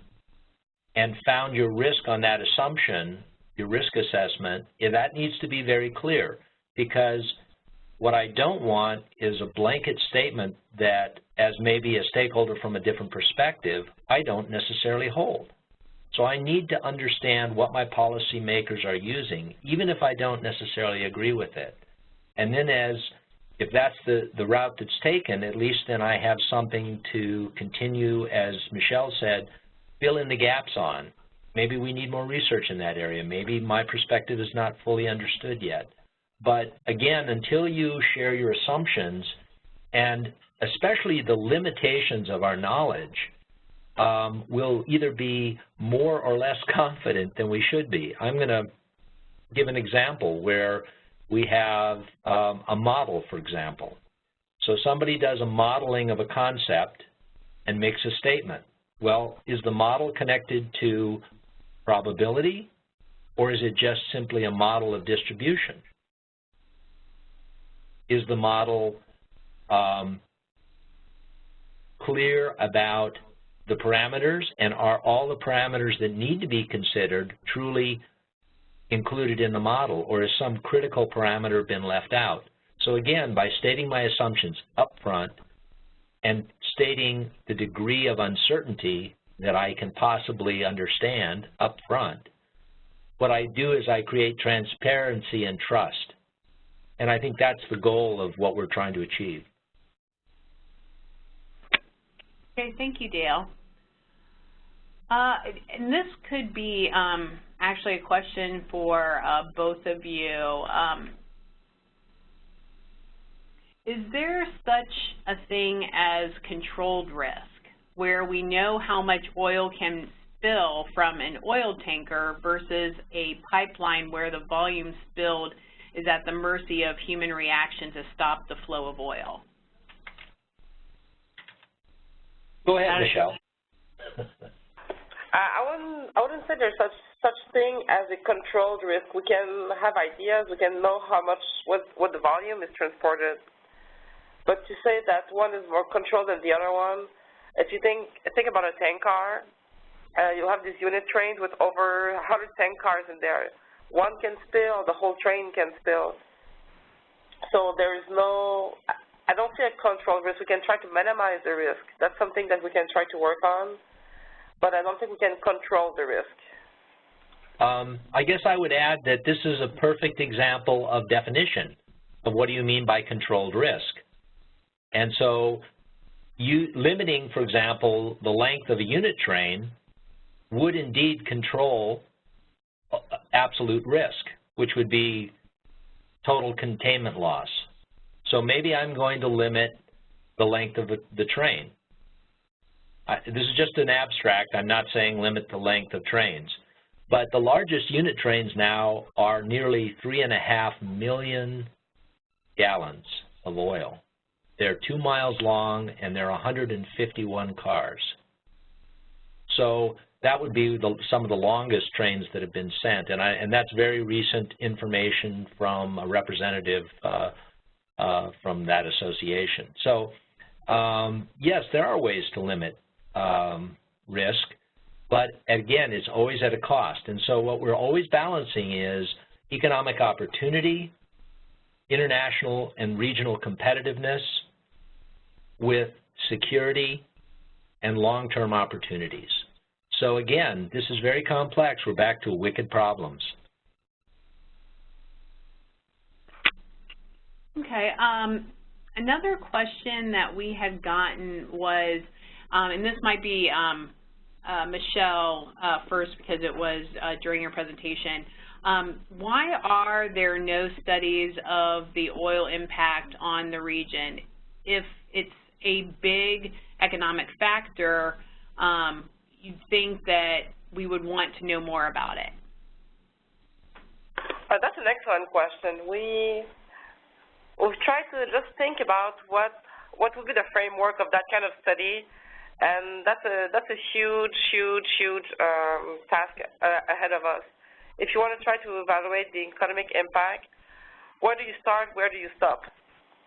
and found your risk on that assumption, your risk assessment, that needs to be very clear because what I don't want is a blanket statement that, as maybe a stakeholder from a different perspective, I don't necessarily hold. So I need to understand what my policymakers are using, even if I don't necessarily agree with it. And then as, if that's the, the route that's taken, at least then I have something to continue, as Michelle said, fill in the gaps on. Maybe we need more research in that area. Maybe my perspective is not fully understood yet. But again, until you share your assumptions and especially the limitations of our knowledge, um, will either be more or less <laughs> confident than we should be. I'm going to give an example where we have um, a model, for example. So somebody does a modeling of a concept and makes a statement. Well, is the model connected to probability, or is it just simply a model of distribution? is the model um, clear about the parameters and are all the parameters that need to be considered truly included in the model or has some critical parameter been left out? So again, by stating my assumptions up front and stating the degree of uncertainty that I can possibly understand up front, what I do is I create transparency and trust. And I think that's the goal of what we're trying to achieve. Okay, thank you, Dale. Uh, and this could be um, actually a question for uh, both of you. Um, is there such a thing as controlled risk, where we know how much oil can spill from an oil tanker versus a pipeline where the volume spilled is at the mercy of human reaction to stop the flow of oil? Go ahead, Michelle. <laughs> I wouldn't, I wouldn't say there's such such thing as a controlled risk. We can have ideas, we can know how much, what, what the volume is transported. But to say that one is more controlled than the other one, if you think, think about a tank car, uh, you'll have these unit trains with over 100 tank cars in there. One can spill, the whole train can spill. So there is no, I don't see a control risk. We can try to minimize the risk. That's something that we can try to work on, but I don't think we can control the risk. Um, I guess I would add that this is a perfect example of definition of what do you mean by controlled risk. And so you, limiting, for example, the length of a unit train would indeed control uh, absolute risk, which would be total containment loss. So maybe I'm going to limit the length of the train. I, this is just an abstract. I'm not saying limit the length of trains. But the largest unit trains now are nearly three and a half million gallons of oil. They're two miles long and they're 151 cars. So that would be the, some of the longest trains that have been sent, and, I, and that's very recent information from a representative uh, uh, from that association. So um, yes, there are ways to limit um, risk, but again, it's always at a cost. And so what we're always balancing is economic opportunity, international and regional competitiveness with security and long-term opportunities. So again, this is very complex. We're back to wicked problems. Okay. Um, another question that we had gotten was, and this might be um, uh, Michelle uh, first because it was uh, during your presentation. Um, why are there no studies of the oil impact on the region? If it's a big economic factor, um, you'd think that we would want to know more about it? Uh, that's an excellent question. We we've tried to just think about what what would be the framework of that kind of study, and that's a that's a huge, huge, huge um, task uh, ahead of us. If you want to try to evaluate the economic impact, where do you start? Where do you stop?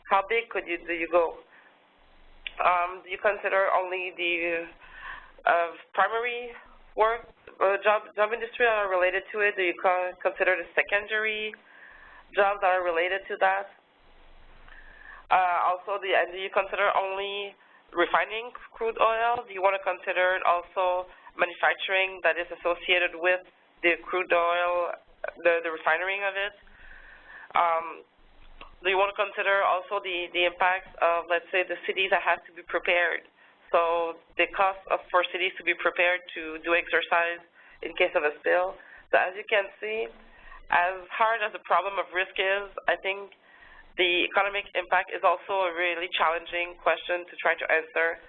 How big could you do you go? Um, do you consider only the of primary work, uh, job, job industry that are related to it? Do you consider the secondary jobs that are related to that? Uh, also, the, do you consider only refining crude oil? Do you want to consider also manufacturing that is associated with the crude oil, the, the refining of it? Um, do you want to consider also the, the impact of, let's say, the cities that have to be prepared? So the cost of, for cities to be prepared to do exercise in case of a spill. So as you can see, as hard as the problem of risk is, I think the economic impact is also a really challenging question to try to answer.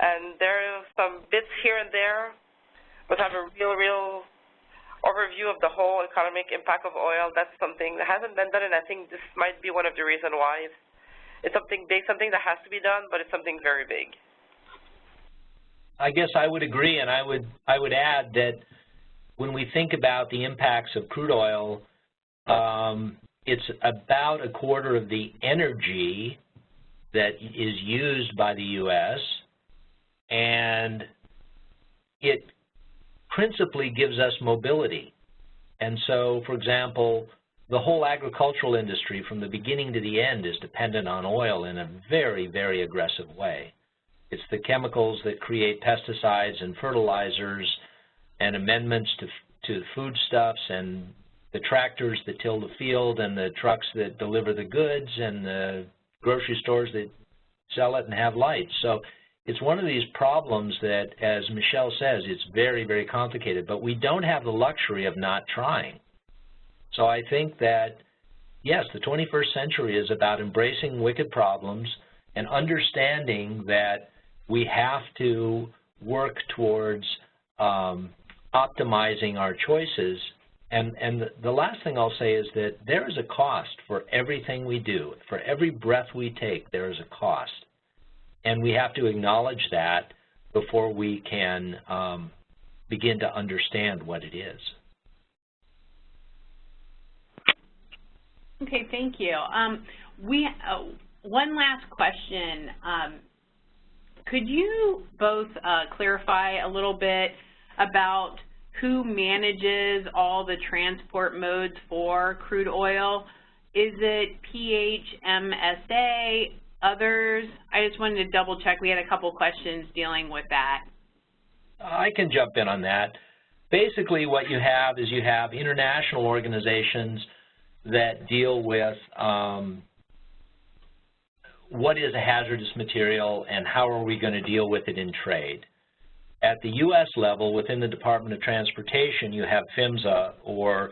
And there are some bits here and there, but have a real, real overview of the whole economic impact of oil. That's something that hasn't been done, and I think this might be one of the reasons why. It's, something big, something that has to be done, but it's something very big. I guess I would agree, and I would I would add that when we think about the impacts of crude oil, um, it's about a quarter of the energy that is used by the U.S., and it principally gives us mobility. And so, for example, the whole agricultural industry from the beginning to the end is dependent on oil in a very, very aggressive way. It's the chemicals that create pesticides and fertilizers and amendments to, to foodstuffs and the tractors that till the field and the trucks that deliver the goods and the grocery stores that sell it and have lights. So it's one of these problems that, as Michelle says, it's very, very complicated, but we don't have the luxury of not trying. So I think that, yes, the 21st century is about embracing wicked problems and understanding that we have to work towards um, optimizing our choices. And, and the last thing I'll say is that there is a cost for everything we do. For every breath we take, there is a cost. And we have to acknowledge that before we can um, begin to understand what it is. Okay, thank you. Um, we uh, one last question. Um, could you both uh, clarify a little bit about who manages all the transport modes for crude oil? Is it PHMSA, others? I just wanted to double check. We had a couple questions dealing with that. I can jump in on that. Basically what you have is you have international organizations that deal with um, what is a hazardous material and how are we going to deal with it in trade. At the U.S. level, within the Department of Transportation, you have PHMSA, or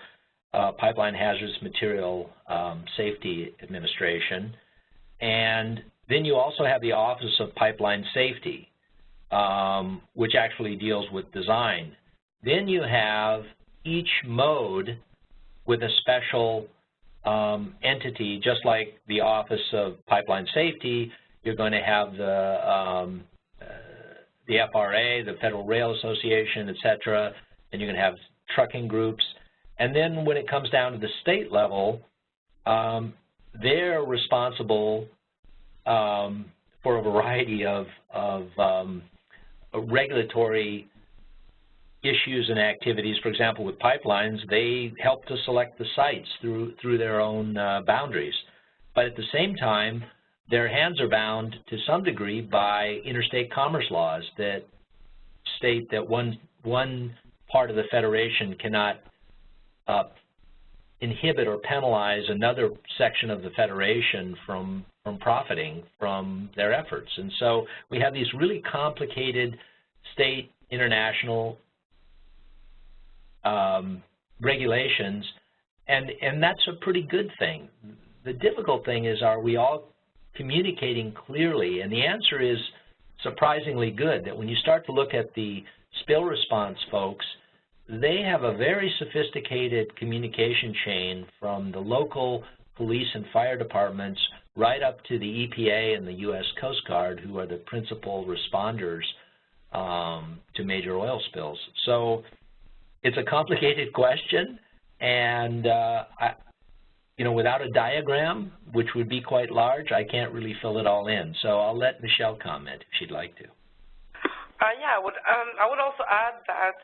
uh, Pipeline Hazardous Material um, Safety Administration, and then you also have the Office of Pipeline Safety, um, which actually deals with design. Then you have each mode with a special um, entity, just like the Office of Pipeline Safety, you're going to have the um, the FRA, the Federal Rail Association, et cetera, and you can have trucking groups. And then when it comes down to the state level, um, they're responsible um, for a variety of, of um, regulatory issues and activities. For example, with pipelines, they help to select the sites through, through their own uh, boundaries. But at the same time, their hands are bound to some degree by interstate commerce laws that state that one, one part of the Federation cannot uh, inhibit or penalize another section of the Federation from, from profiting from their efforts. And so we have these really complicated state, international, um, regulations, and, and that's a pretty good thing. The difficult thing is, are we all communicating clearly? And the answer is surprisingly good, that when you start to look at the spill response folks, they have a very sophisticated communication chain from the local police and fire departments right up to the EPA and the U.S. Coast Guard, who are the principal responders um, to major oil spills. So it's a complicated question, and uh, I, you know, without a diagram, which would be quite large, I can't really fill it all in. So I'll let Michelle comment if she'd like to. Uh, yeah, I would, um, I would also add that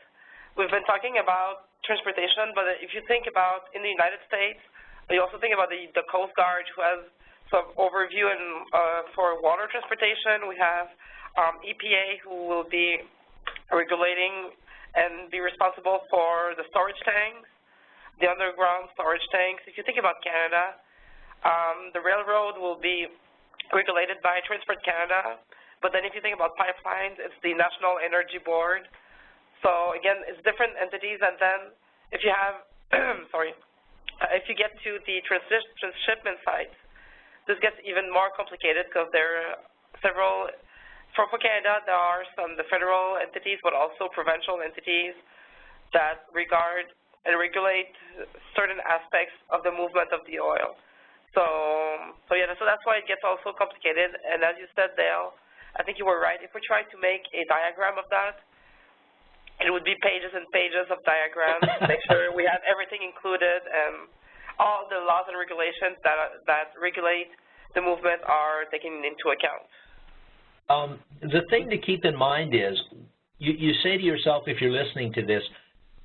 we've been talking about transportation, but if you think about in the United States, you also think about the, the Coast Guard who has some overview and uh, for water transportation. We have um, EPA who will be regulating and be responsible for the storage tanks, the underground storage tanks. If you think about Canada, um, the railroad will be regulated by Transport Canada, but then if you think about pipelines, it's the National Energy Board. So again, it's different entities, and then if you have, <clears throat> sorry, uh, if you get to the transshipment sites, this gets even more complicated because there are several for, for Canada, there are some the federal entities, but also provincial entities that regard and regulate certain aspects of the movement of the oil. So, so yeah, so that's why it gets also complicated. And as you said, Dale, I think you were right. If we try to make a diagram of that, it would be pages and pages of diagrams to make sure we have everything included. And all the laws and regulations that, that regulate the movement are taken into account. Um, the thing to keep in mind is you, you say to yourself if you're listening to this,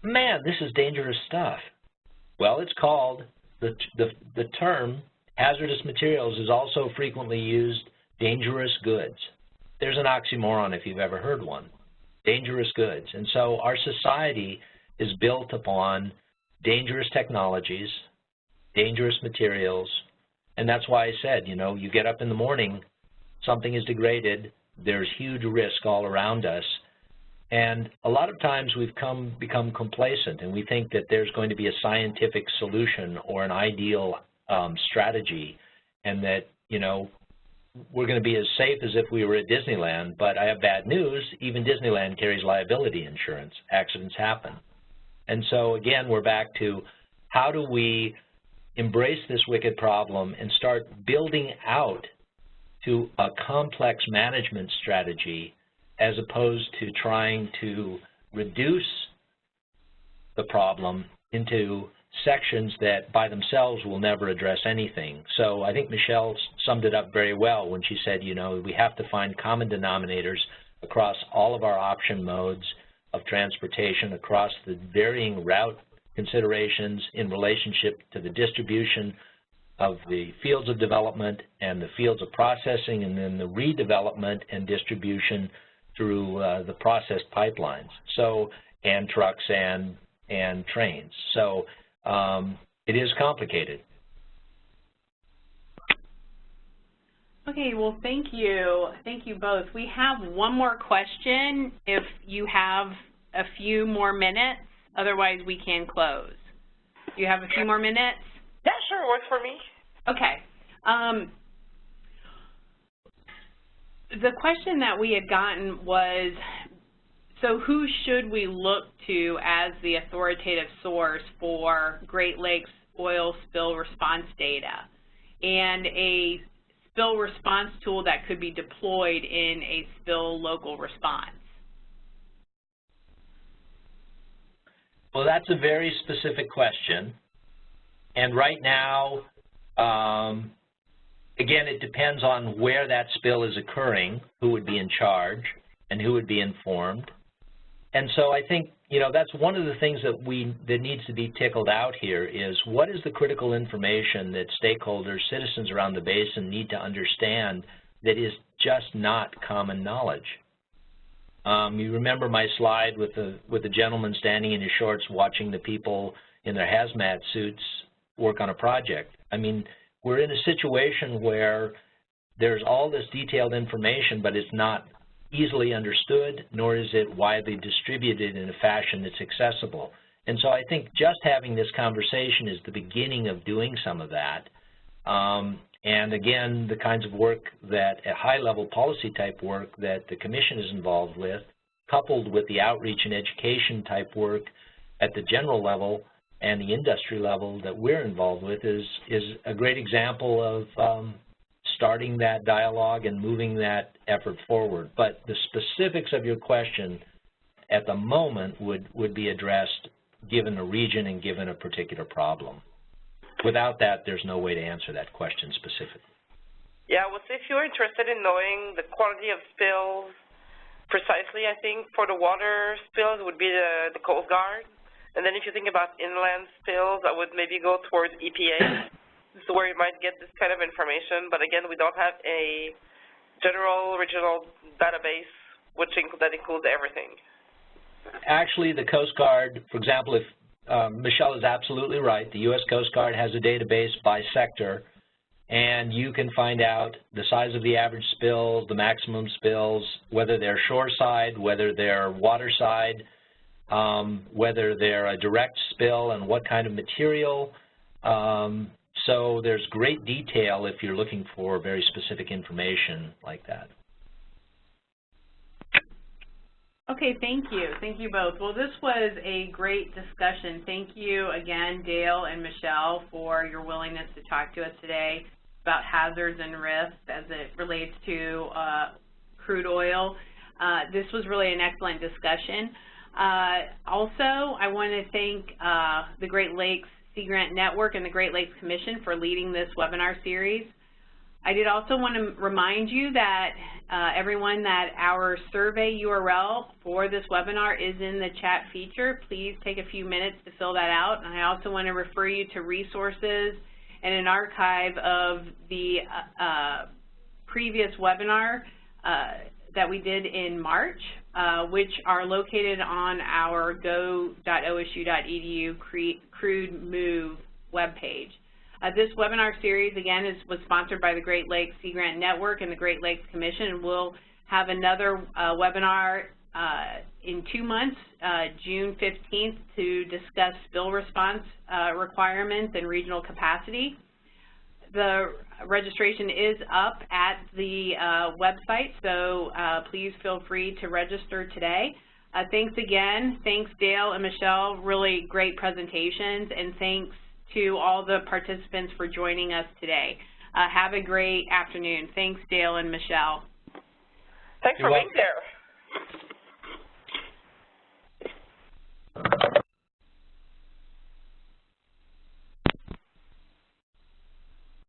man, this is dangerous stuff. Well, it's called, the, the, the term hazardous materials is also frequently used dangerous goods. There's an oxymoron if you've ever heard one, dangerous goods. And so our society is built upon dangerous technologies, dangerous materials, and that's why I said, you know, you get up in the morning, something is degraded, there's huge risk all around us, and a lot of times we've come become complacent and we think that there's going to be a scientific solution or an ideal um, strategy and that, you know, we're going to be as safe as if we were at Disneyland, but I have bad news, even Disneyland carries liability insurance. Accidents happen. And so again, we're back to how do we embrace this wicked problem and start building out to a complex management strategy as opposed to trying to reduce the problem into sections that by themselves will never address anything. So I think Michelle summed it up very well when she said, you know, we have to find common denominators across all of our option modes of transportation, across the varying route considerations in relationship to the distribution of the fields of development and the fields of processing and then the redevelopment and distribution through uh, the processed pipelines, so and trucks and and trains. So um, it is complicated. Okay, well, thank you. Thank you both. We have one more question if you have a few more minutes. Otherwise, we can close. Do you have a few more minutes? Yeah, sure. Works for me. Okay. Um, the question that we had gotten was, so who should we look to as the authoritative source for Great Lakes oil spill response data and a spill response tool that could be deployed in a spill local response? Well, that's a very specific question. And right now, um, again, it depends on where that spill is occurring, who would be in charge, and who would be informed. And so I think, you know, that's one of the things that we that needs to be tickled out here is what is the critical information that stakeholders, citizens around the basin need to understand that is just not common knowledge. Um, you remember my slide with the with the gentleman standing in his shorts watching the people in their hazmat suits work on a project. I mean, we're in a situation where there's all this detailed information, but it's not easily understood, nor is it widely distributed in a fashion that's accessible. And so I think just having this conversation is the beginning of doing some of that. Um, and again, the kinds of work that, at high-level policy type work that the Commission is involved with, coupled with the outreach and education type work at the general level and the industry level that we're involved with is, is a great example of um, starting that dialogue and moving that effort forward. But the specifics of your question at the moment would, would be addressed given a region and given a particular problem. Without that, there's no way to answer that question specifically. Yeah, well, if you're interested in knowing the quality of spills precisely, I think for the water spills would be the, the Coast Guard. And then if you think about inland spills, I would maybe go towards EPA. is where you might get this kind of information. But again, we don't have a general regional database which inc that includes everything. Actually, the Coast Guard, for example, if um, Michelle is absolutely right. The U.S. Coast Guard has a database by sector, and you can find out the size of the average spills, the maximum spills, whether they're shoreside, whether they're waterside, um, whether they're a direct spill, and what kind of material. Um, so there's great detail if you're looking for very specific information like that. Okay, thank you. Thank you both. Well, this was a great discussion. Thank you again, Dale and Michelle, for your willingness to talk to us today about hazards and risks as it relates to uh, crude oil. Uh, this was really an excellent discussion. Uh, also, I want to thank uh, the Great Lakes Sea Grant Network and the Great Lakes Commission for leading this webinar series. I did also want to remind you that uh, everyone that our survey URL for this webinar is in the chat feature. Please take a few minutes to fill that out. And I also want to refer you to resources and an archive of the uh, uh, previous webinar that we did in March, which are located on our go.osu.edu crude move webpage. Uh, this webinar series, again, is, was sponsored by the Great Lakes Sea Grant Network and the Great Lakes Commission, and we'll have another uh, webinar uh, in two months, uh, June 15th, to discuss spill response uh, requirements and regional capacity the registration is up at the uh, website, so uh, please feel free to register today. Uh, thanks again. Thanks, Dale and Michelle. Really great presentations, and thanks to all the participants for joining us today. Uh, have a great afternoon. Thanks, Dale and Michelle. Thanks You're for welcome. being there.